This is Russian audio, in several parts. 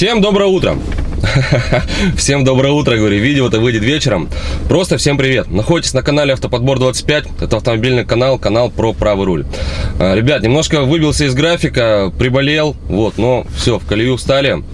Всем доброе утро! Всем доброе утро, говорю, видео это выйдет вечером. Просто всем привет. Находитесь на канале Автоподбор 25. Это автомобильный канал, канал про правый руль. А, ребят, немножко выбился из графика, приболел, вот, но все, в колею встали.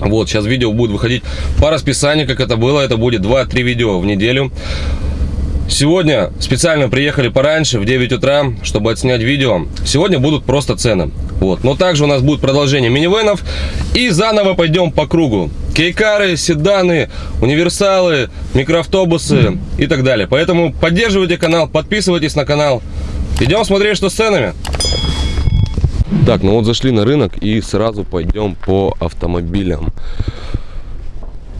Вот, сейчас видео будет выходить по расписанию, как это было. Это будет 2-3 видео в неделю. Сегодня специально приехали пораньше, в 9 утра, чтобы отснять видео. Сегодня будут просто цены. Вот. Но также у нас будет продолжение минивенов. И заново пойдем по кругу. Кейкары, седаны, универсалы, микроавтобусы и так далее. Поэтому поддерживайте канал, подписывайтесь на канал. Идем смотреть, что с ценами. Так, ну вот зашли на рынок и сразу пойдем по автомобилям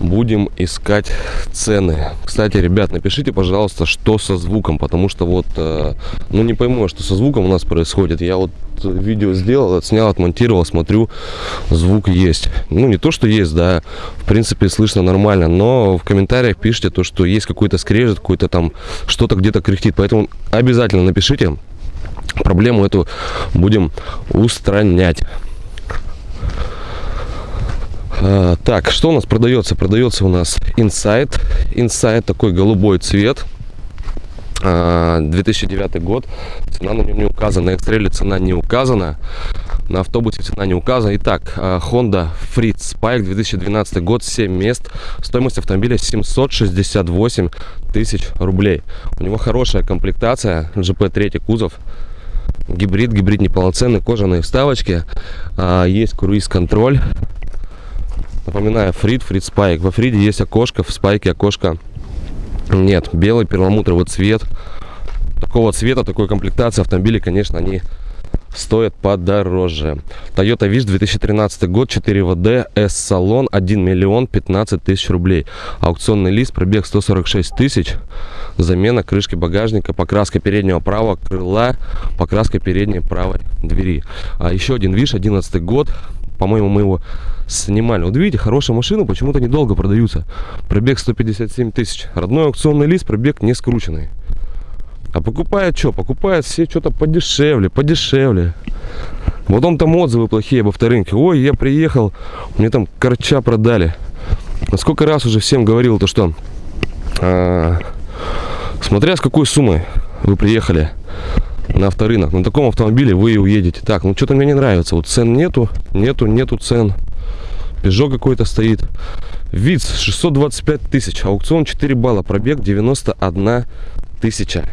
будем искать цены. Кстати, ребят, напишите, пожалуйста, что со звуком, потому что вот, э, ну не пойму, что со звуком у нас происходит. Я вот видео сделал, отснял, отмонтировал, смотрю, звук есть. Ну не то, что есть, да, в принципе слышно нормально, но в комментариях пишите то, что есть какой-то скрежет, какой-то там, что-то где-то кряхтит. Поэтому обязательно напишите, проблему эту будем устранять. А, так, что у нас продается? Продается у нас Insight. Insight такой голубой цвет. 2009 а, год. Цена на нем не указана. На экстреле цена не указана. На автобусе цена не указана. Итак, а, Honda Freed Spike 2012 год, 7 мест. Стоимость автомобиля 768 тысяч рублей. У него хорошая комплектация. GP 3 кузов. Гибрид, гибрид неполноценный, кожаные вставочки. Есть круиз-контроль. Напоминаю, Фрид, Фрид Спайк. Во Фриде есть окошко, в Спайке окошко нет. Белый перламутровый цвет. Такого цвета, такой комплектации автомобилей, конечно, они стоят подороже. Toyota Wish 2013 год, 4 ВД, S-салон, 1 миллион 15 тысяч рублей. Аукционный лист, пробег 146 тысяч. Замена крышки багажника, покраска переднего правого крыла, покраска передней правой двери. А еще один Wish, 11 год, по-моему, мы его снимали. Вот видите, хорошая машина, почему-то недолго продаются. Пробег 157 тысяч. Родной аукционный лист, пробег не скрученный. А покупают что? Покупают все что-то подешевле, подешевле. Вот он там отзывы плохие об авторынке. Ой, я приехал, мне там корча продали. Сколько раз уже всем говорил, то что, а, смотря с какой суммой вы приехали на авторынок. На таком автомобиле вы и уедете. Так, ну что-то мне не нравится. Вот цен нету, нету, нету цен. Peugeot какой-то стоит. ВИЦ 625 тысяч. Аукцион 4 балла. Пробег 91 тысяча.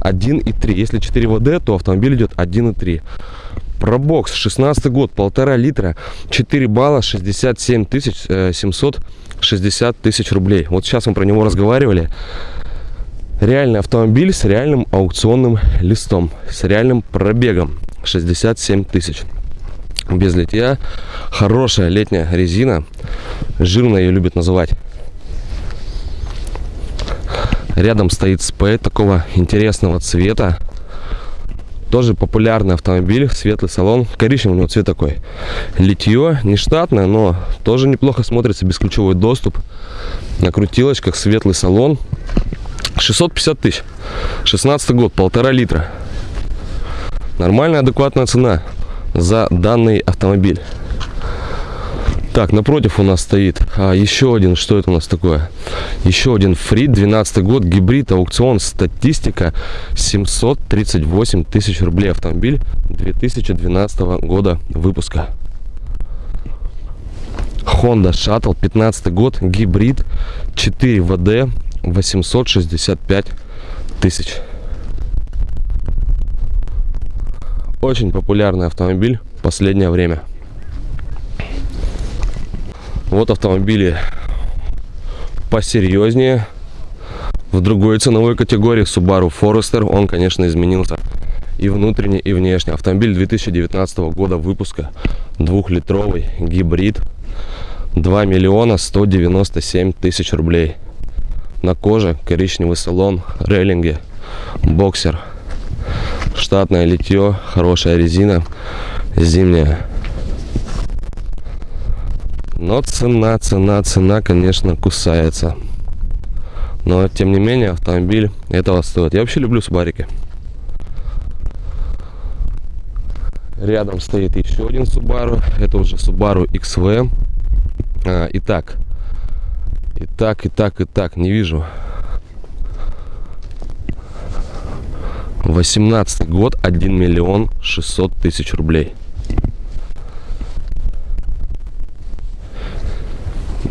1,3. Если 4 ВД, то автомобиль идет 1,3. Пробокс 16 год, полтора литра, 4 балла, 67 тысяч, 760 э, тысяч рублей. Вот сейчас мы про него разговаривали реальный автомобиль с реальным аукционным листом, с реальным пробегом 67 тысяч. Без литья, хорошая летняя резина, жирная ее любят называть. Рядом стоит спей такого интересного цвета. Тоже популярный автомобиль, светлый салон. Коричневый у него цвет такой. Литье, не штатное, но тоже неплохо смотрится, бесключевой доступ. На крутилочках, светлый салон. 650 тысяч. 16 год, полтора литра. Нормальная, адекватная цена за данный автомобиль. Так, напротив у нас стоит а, еще один, что это у нас такое? Еще один Фрид, 12 год, гибрид, аукцион, статистика, 738 тысяч рублей автомобиль 2012 года выпуска. Honda Shuttle, 15 год, гибрид, 4 ВД, 865 тысяч. Очень популярный автомобиль в последнее время. Вот автомобили посерьезнее. В другой ценовой категории Subaru Forester. Он, конечно, изменился и внутренне, и внешне. Автомобиль 2019 года выпуска. Двухлитровый гибрид. 2 миллиона 197 тысяч рублей на коже, коричневый салон, рейлинги, боксер, штатное литье, хорошая резина, зимняя. Но цена, цена, цена, конечно, кусается. Но, тем не менее, автомобиль этого стоит. Я вообще люблю субарики. Рядом стоит еще один Subaru. Это уже Subaru XV. А, итак. Итак, итак, итак. Не вижу. 18 год. 1 миллион 600 тысяч рублей.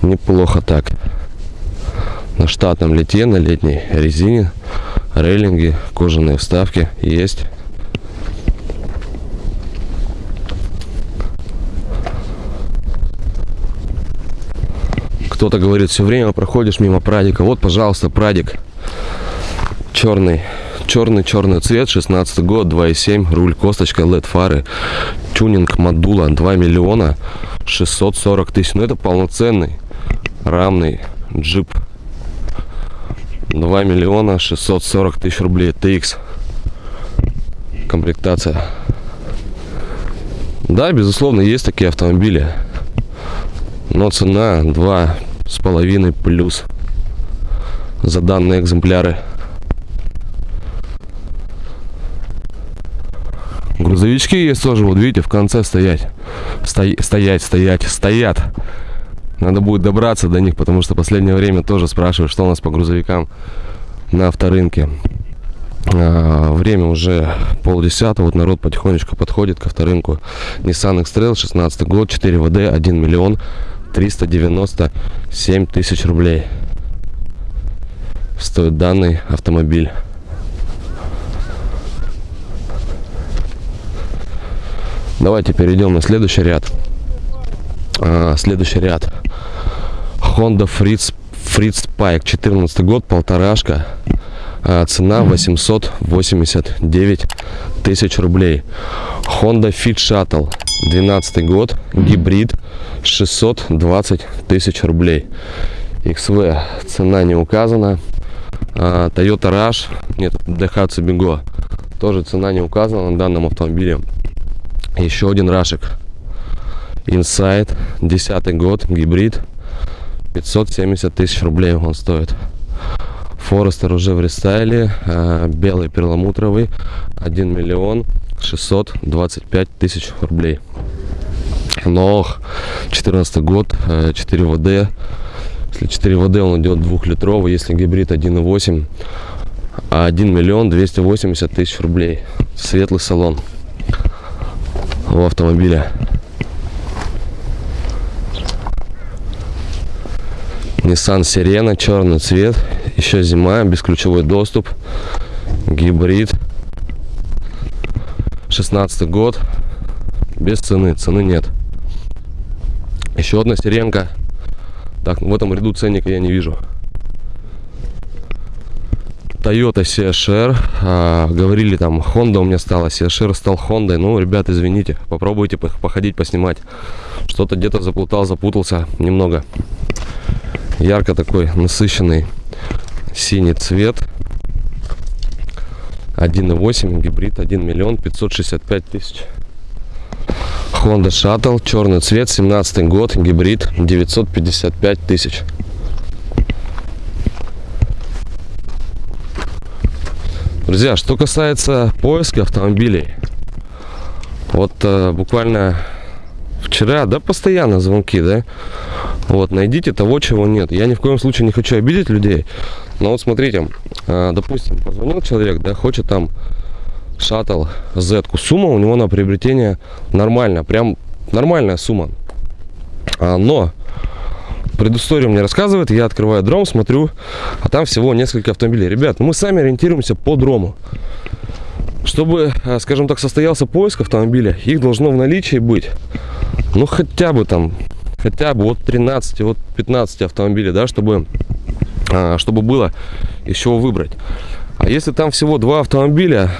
Неплохо так. На штатном лите, на летней резине. Рейлинги, кожаные вставки есть. Кто-то говорит, все время проходишь мимо прадика. Вот, пожалуйста, прадик. Черный. Черный-черный цвет, 16 год, 2.7, руль, косточка, LED фары, тюнинг модула 2 миллиона 640 тысяч. Ну, это полноценный рамный джип. 2 миллиона 640 тысяч рублей. TX. Комплектация. Да, безусловно, есть такие автомобили. Но цена два с половиной плюс за данные экземпляры. Грузовички есть тоже, вот видите, в конце стоять. Сто... Стоять, стоять, стоят. Надо будет добраться до них, потому что последнее время тоже спрашивают, что у нас по грузовикам на авторынке. А, время уже полдесятого, вот народ потихонечку подходит к авторынку. Nissan X-Trail, 16 год, 4 ВД, 1 миллион 397 тысяч рублей стоит данный автомобиль. Давайте перейдем на следующий ряд. А, следующий ряд. Honda Fritz, Fritz Pike, 14 год, полторашка. А, цена 889 тысяч рублей. Honda Fit Shuttle, 12 год, гибрид, 620 тысяч рублей. XV цена не указана. А, Toyota Rush, нет, Daihatsu Bigo, тоже цена не указана на данном автомобиле. Еще один рашек. Inside, 10 год, гибрид, 570 тысяч рублей он стоит. Форестер уже в рестайле, а, белый перламутровый, 1 миллион 625 тысяч рублей. Нох, 14 год, 4 э, ВД. Если 4 ВД он идет двухлитровый, если гибрид 1.8, 1 миллион 280 тысяч рублей. Светлый салон у автомобиля. Nissan Sirena, черный цвет, еще зима, бесключевой доступ, гибрид, 16 год, без цены, цены нет. Еще одна сиренка. Так, в этом ряду ценника я не вижу. Toyota CHR. А, говорили там, Honda у меня стала, CHR стал Honda. Ну, ребят, извините, попробуйте походить, поснимать. Что-то где-то заплутал, запутался немного. Ярко такой, насыщенный синий цвет. 1.8 гибрид 1 миллион 565 тысяч Honda Shuttle, черный цвет, 17 год, гибрид, 955 тысяч. Друзья, что касается поиска автомобилей, вот э, буквально вчера, да, постоянно звонки, да, вот, найдите того, чего нет. Я ни в коем случае не хочу обидеть людей, но вот смотрите, э, допустим, позвонил человек, да, хочет там шаттл Z. -ку. Сумма у него на приобретение нормальная, прям нормальная сумма. А, но предысторию мне рассказывает, я открываю дром, смотрю, а там всего несколько автомобилей. Ребят, мы сами ориентируемся по дрому. Чтобы, а, скажем так, состоялся поиск автомобиля, их должно в наличии быть, ну, хотя бы там, хотя бы от 13, от 15 автомобилей, да, чтобы, чтобы было из чего выбрать. А если там всего два автомобиля,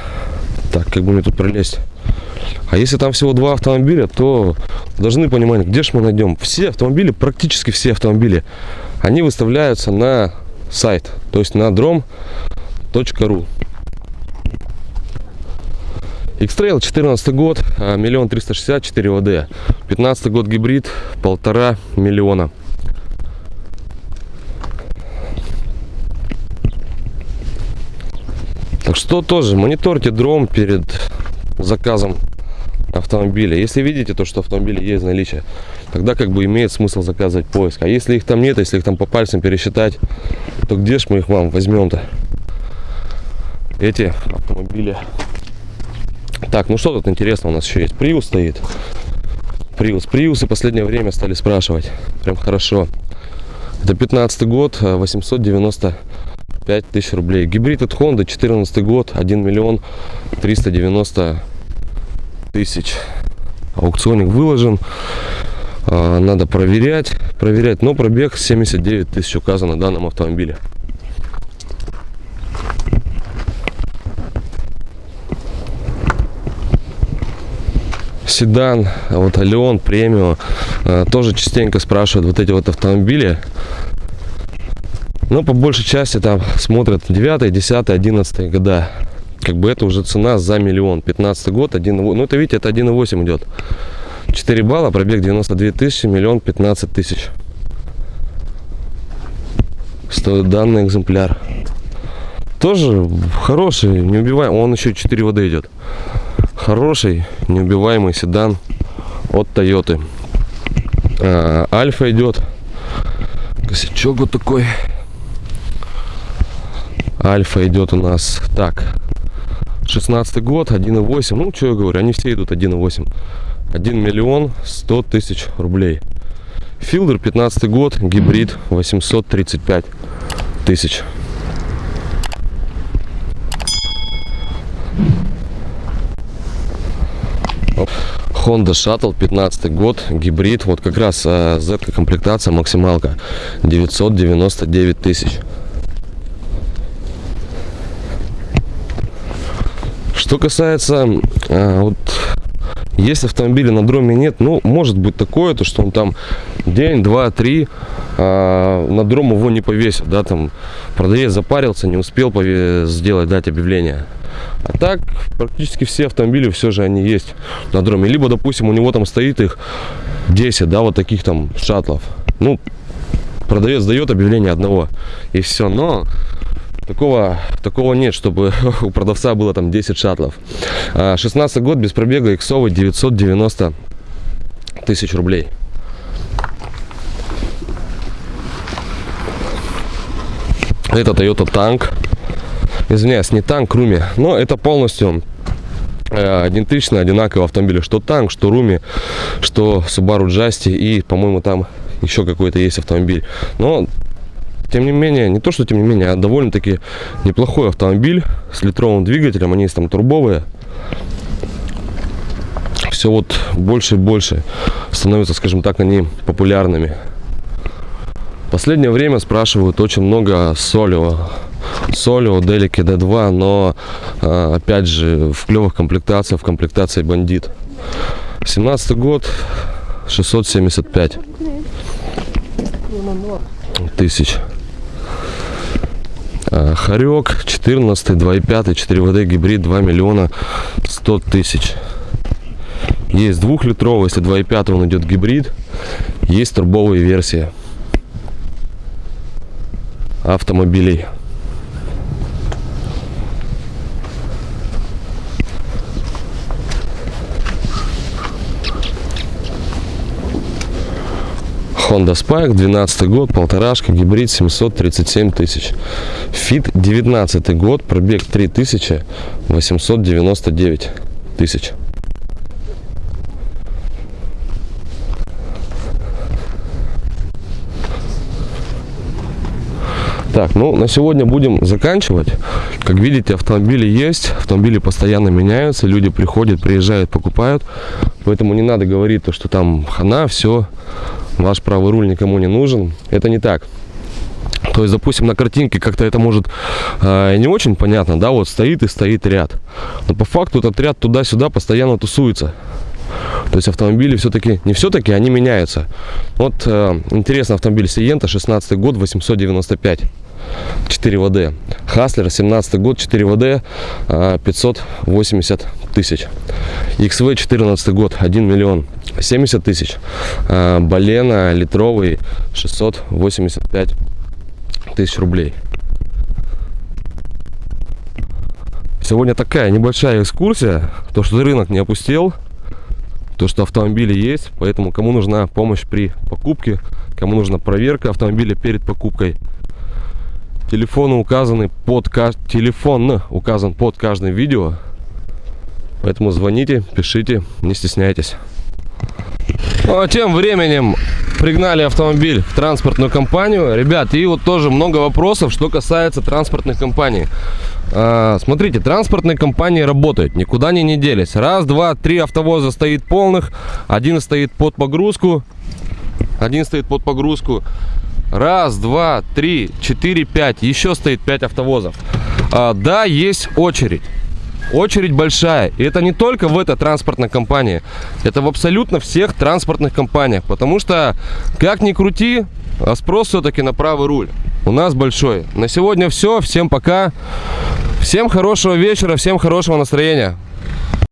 так, как бы мне тут пролезть? А если там всего два автомобиля, то должны понимать, где же мы найдем. Все автомобили, практически все автомобили, они выставляются на сайт, то есть на drom.ru. X-Trail 14 год, а, миллион триста шестьдесят четыре ВД. 15 год гибрид, полтора миллиона. Так что тоже мониторьте дром перед заказом автомобиля. Если видите то, что автомобили есть наличие, тогда как бы имеет смысл заказывать поиск. А если их там нет, если их там по пальцам пересчитать, то где ж мы их вам возьмем-то? Эти автомобили. Так, ну что тут интересно у нас еще есть? Приус стоит. Приус. Приусы последнее время стали спрашивать. Прям хорошо. Это 15 год, 895 тысяч рублей. Гибрид от Honda, 14 год, 1 миллион 390 тысяч. Аукционник выложен. А, надо проверять, проверять. Но пробег 79 тысяч указан на данном автомобиле. седан, а вот Алион, премиум, тоже частенько спрашивают вот эти вот автомобили. Но по большей части там смотрят 9, 10, 11 года. Как бы это уже цена за миллион. 15 год, 1, ну это видите, это 1,8 идет. 4 балла, пробег 92 тысячи, миллион 15 тысяч. Стоит данный экземпляр. Тоже хороший, не убиваем. Он еще 4 воды идет. Хороший, неубиваемый седан от Toyota. А, Альфа идет. Косячок вот такой. Альфа идет у нас так. 16 год, 1,8. Ну, что я говорю, они все идут 1,8. 1 миллион 100 тысяч рублей. Филдер 15 год, гибрид 835 тысяч. Honda Shuttle 15 год, гибрид, вот как раз э, Z комплектация максималка 999 тысяч. Что касается э, вот если автомобиля на дроме нет, ну, может быть такое, то что он там день, два, три э, на дром его не повесит, да, там продавец запарился, не успел сделать, дать объявление. А так, практически все автомобили все же они есть на дроме. Либо, допустим, у него там стоит их 10, да, вот таких там шаттлов. Ну, продавец дает объявление одного, и все. Но Такого, такого нет, чтобы у продавца было там 10 шаттлов. 16 а, год без пробега иксовый 990 тысяч рублей. Это Toyota Tank. Извиняюсь, не танк, Руми. Но это полностью э, идентичный, одинаковый автомобиль. Что танк, что Руми, что Subaru Justy и, по-моему, там еще какой-то есть автомобиль. Но тем не менее, не то, что тем не менее, а довольно-таки неплохой автомобиль с литровым двигателем. Они есть там турбовые. Все вот больше и больше становятся, скажем так, они популярными. последнее время спрашивают очень много Солио. Солио, Делики D2, но а, опять же в клевых комплектациях, в комплектации Бандит. 17 год, 675 тысяч. Харек 14, 2,5, 4 ВД гибрид 2 миллиона 100 тысяч. Есть двухлитровый, если 2,5 он идет гибрид. Есть турбовые версии автомобилей. Honda Spike, 12 год, полторашка, гибрид 737 тысяч. Fit 19 год, пробег 3899 тысяч. Так, ну на сегодня будем заканчивать. Как видите, автомобили есть, автомобили постоянно меняются, люди приходят, приезжают, покупают. Поэтому не надо говорить то, что там хана, все ваш правый руль никому не нужен. Это не так. То есть, допустим, на картинке как-то это может э, не очень понятно, да, вот стоит и стоит ряд. Но по факту этот ряд туда-сюда постоянно тусуется. То есть автомобили все-таки, не все-таки, они меняются. Вот э, интересный автомобиль Сиента, 16 год, 895. 4 ВД. Хаслер, 17 год, 4 ВД, 580 тысяч. XV, 14 год, 1 миллион 70 тысяч. А, Балена литровый 685 тысяч рублей. Сегодня такая небольшая экскурсия, то что рынок не опустел. то, что автомобили есть. Поэтому кому нужна помощь при покупке, кому нужна проверка автомобиля перед покупкой, телефоны указаны под телефон указан под каждым видео. Поэтому звоните, пишите, не стесняйтесь. Ну, а тем временем пригнали автомобиль в транспортную компанию. Ребят, и вот тоже много вопросов, что касается транспортных компаний. А, смотрите, транспортные компании работают, никуда они не делись. Раз, два, три автовоза стоит полных, один стоит под погрузку, один стоит под погрузку. Раз, два, три, четыре, пять. Еще стоит пять автовозов. А, да, есть очередь. Очередь большая. И это не только в этой транспортной компании. Это в абсолютно всех транспортных компаниях. Потому что, как ни крути, а спрос все-таки на правый руль. У нас большой. На сегодня все. Всем пока. Всем хорошего вечера. Всем хорошего настроения.